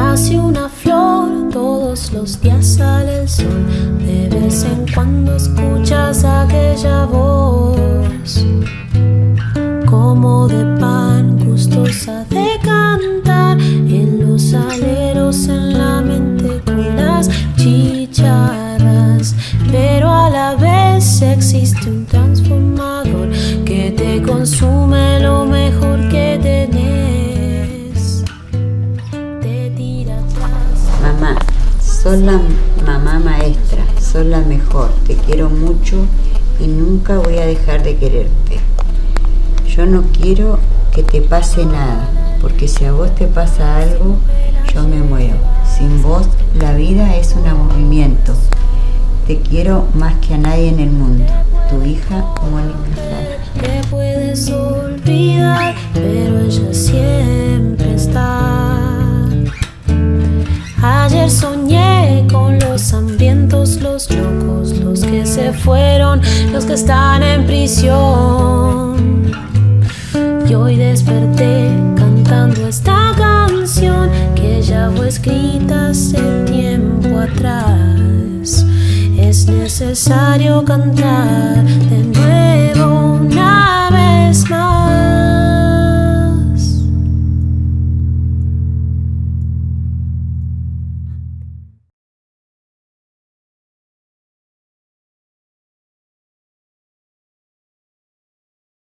Nace una flor, todos los días sale el sol. De vez en cuando escuchas aquella voz, como de pan, gustosa de cantar. En los aleros, en la mente con las chicharras. Pero a la vez existe un transformador que te consume lo sos la mamá maestra, sos la mejor, te quiero mucho y nunca voy a dejar de quererte. Yo no quiero que te pase nada, porque si a vos te pasa algo, yo me muero. Sin vos, la vida es un aburrimiento. Te quiero más que a nadie en el mundo. Tu hija, Mónica. Te puedes olvidar, pero se fueron, los que están en prisión. Y hoy desperté cantando esta canción que ya fue escrita hace tiempo atrás. Es necesario cantar de